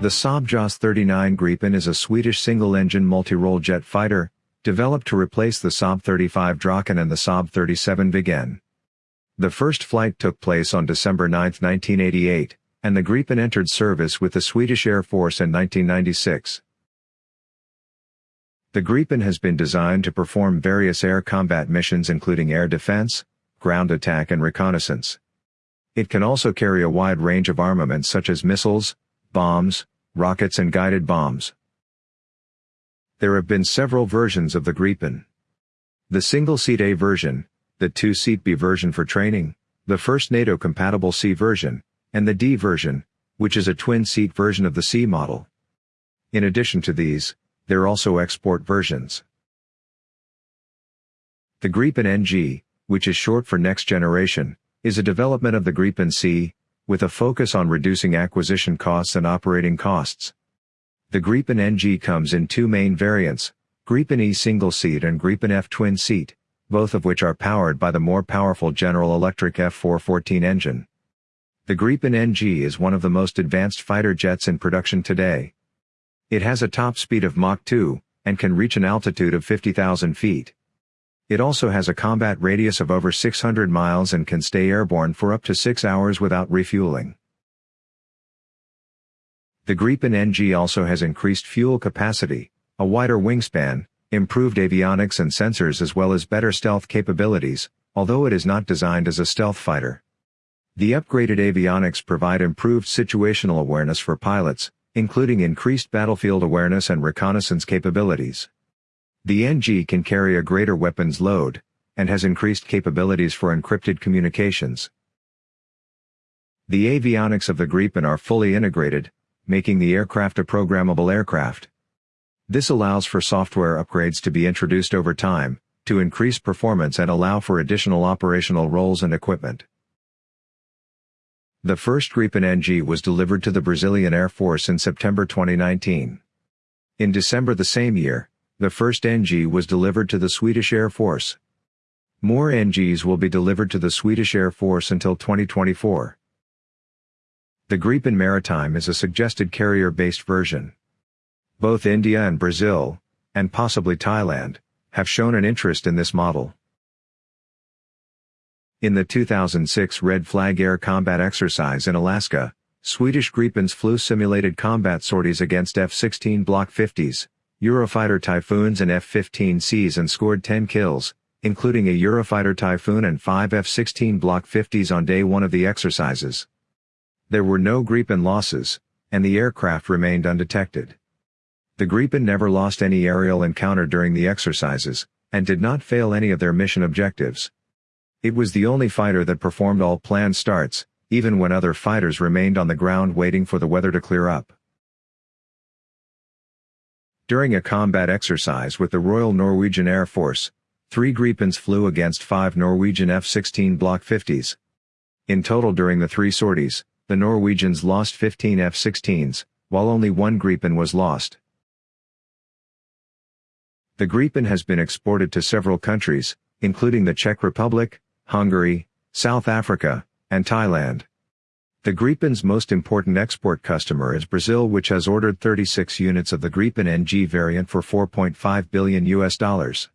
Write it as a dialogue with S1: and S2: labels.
S1: The Saab JAS 39 Gripen is a Swedish single-engine multi-role jet fighter, developed to replace the Saab 35 Draken and the Saab 37 Viggen. The first flight took place on December 9, 1988, and the Gripen entered service with the Swedish Air Force in 1996. The Gripen has been designed to perform various air combat missions including air defense, ground attack and reconnaissance. It can also carry a wide range of armaments such as missiles, bombs, rockets and guided bombs. There have been several versions of the Gripen. The single-seat A version, the two-seat B version for training, the first NATO-compatible C version, and the D version, which is a twin-seat version of the C model. In addition to these, there are also export versions. The Gripen NG, which is short for Next Generation, is a development of the Gripen C, with a focus on reducing acquisition costs and operating costs. The Gripen NG comes in two main variants, Gripen E single-seat and Gripen F twin-seat, both of which are powered by the more powerful General Electric F414 engine. The Gripen NG is one of the most advanced fighter jets in production today. It has a top speed of Mach 2, and can reach an altitude of 50,000 feet. It also has a combat radius of over 600 miles and can stay airborne for up to 6 hours without refueling. The Gripen NG also has increased fuel capacity, a wider wingspan, improved avionics and sensors as well as better stealth capabilities, although it is not designed as a stealth fighter. The upgraded avionics provide improved situational awareness for pilots, including increased battlefield awareness and reconnaissance capabilities. The NG can carry a greater weapons load, and has increased capabilities for encrypted communications. The avionics of the Gripen are fully integrated, making the aircraft a programmable aircraft. This allows for software upgrades to be introduced over time, to increase performance and allow for additional operational roles and equipment. The first Gripen NG was delivered to the Brazilian Air Force in September 2019. In December the same year, the first NG was delivered to the Swedish Air Force. More NGs will be delivered to the Swedish Air Force until 2024. The Gripen Maritime is a suggested carrier-based version. Both India and Brazil, and possibly Thailand, have shown an interest in this model. In the 2006 Red Flag Air Combat Exercise in Alaska, Swedish Gripens flew simulated combat sorties against F-16 Block 50s, Eurofighter Typhoons and F-15Cs and scored 10 kills, including a Eurofighter Typhoon and 5 F-16 Block 50s on day one of the exercises. There were no Gripen losses, and the aircraft remained undetected. The Gripen never lost any aerial encounter during the exercises, and did not fail any of their mission objectives. It was the only fighter that performed all planned starts, even when other fighters remained on the ground waiting for the weather to clear up. During a combat exercise with the Royal Norwegian Air Force, three Gripens flew against five Norwegian F-16 Block 50s. In total during the three sorties, the Norwegians lost 15 F-16s, while only one Gripen was lost. The Gripen has been exported to several countries, including the Czech Republic, Hungary, South Africa, and Thailand. The Gripen's most important export customer is Brazil which has ordered 36 units of the Gripen NG variant for 4.5 billion US dollars.